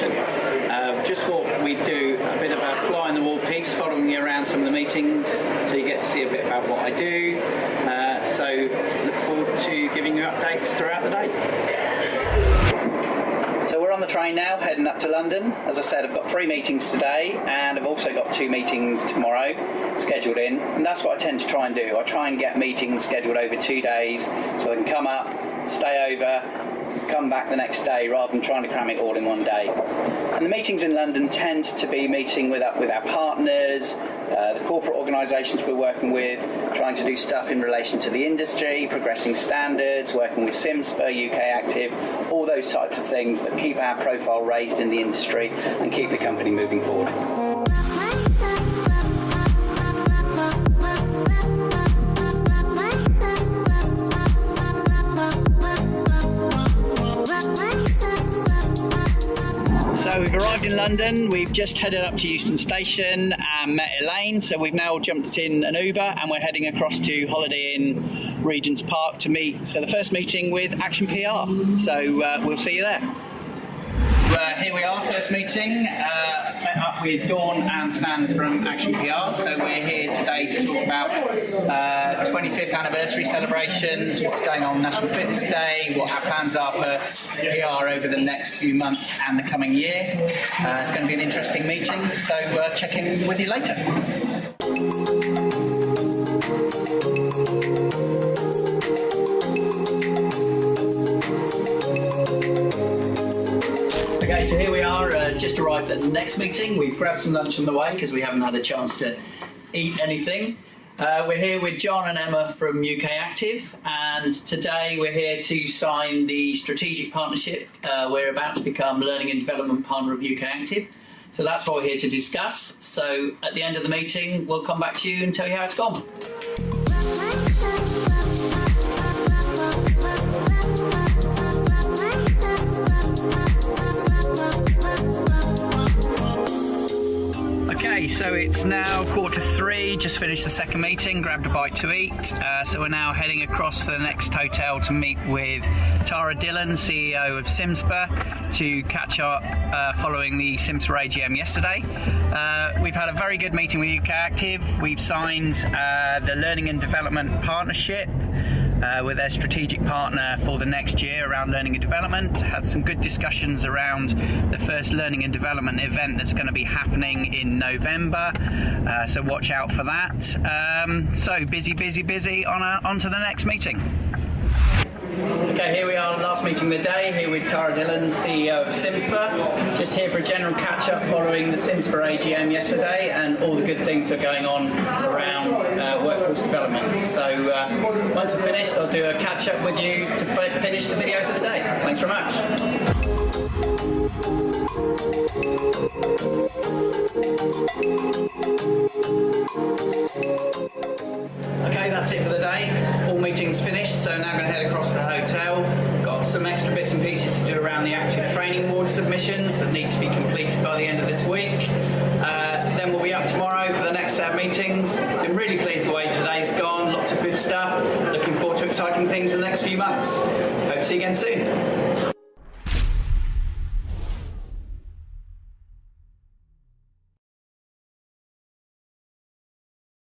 innovation. Uh, just thought we'd do a bit of a fly on the wall piece following you around some of the meetings so you get to see a bit about what I do. Uh, so look forward to giving you updates throughout the day. So we're on the train now, heading up to London. As I said, I've got three meetings today, and I've also got two meetings tomorrow scheduled in. And that's what I tend to try and do. I try and get meetings scheduled over two days, so I can come up, stay over, come back the next day rather than trying to cram it all in one day. And the meetings in London tend to be meeting with, with our partners, uh, the corporate organisations we're working with, trying to do stuff in relation to the industry, progressing standards, working with CIMSPA UK Active, all those types of things that keep our profile raised in the industry and keep the company moving forward. We've arrived in London, we've just headed up to Euston Station and met Elaine, so we've now jumped in an Uber and we're heading across to Holiday Inn Regent's Park to meet for the first meeting with Action PR. So uh, we'll see you there. Uh, here we are, first meeting. With Dawn and San from Action PR. So we're here today to talk about uh, 25th anniversary celebrations, what's going on National Fitness Day, what our plans are for PR over the next few months and the coming year. Uh, it's going to be an interesting meeting, so uh, check in with you later. Okay, so here we are, uh, just arrived at the next meeting. We've grabbed some lunch on the way because we haven't had a chance to eat anything. Uh, we're here with John and Emma from UK Active, and today we're here to sign the strategic partnership. Uh, we're about to become learning and development partner of UK Active. So that's what we're here to discuss. So at the end of the meeting, we'll come back to you and tell you how it's gone. Okay, so it's now quarter three, just finished the second meeting, grabbed a bite to eat. Uh, so we're now heading across to the next hotel to meet with Tara Dillon, CEO of CIMSPA, to catch up uh, following the CIMSPA AGM yesterday. Uh, we've had a very good meeting with UK Active. We've signed uh, the Learning and Development Partnership uh, with their strategic partner for the next year around learning and development. Had some good discussions around the first learning and development event that's going to be happening in November. Uh, so watch out for that. Um, so busy, busy, busy. On, a, on to the next meeting. Okay, here we are, last meeting of the day, here with Tara Dillon, CEO of CIMSPA. Just here for a general catch up following the CIMSPA AGM yesterday and all the good things that are going on around uh, workforce development. So uh, once I'm finished, I'll do a catch up with you to finish the video for the day. Thanks very much. Meetings. Been really pleased the way today's gone. Lots of good stuff. Looking forward to exciting things in the next few months. Hope to see you again soon.